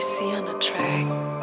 we see on a track.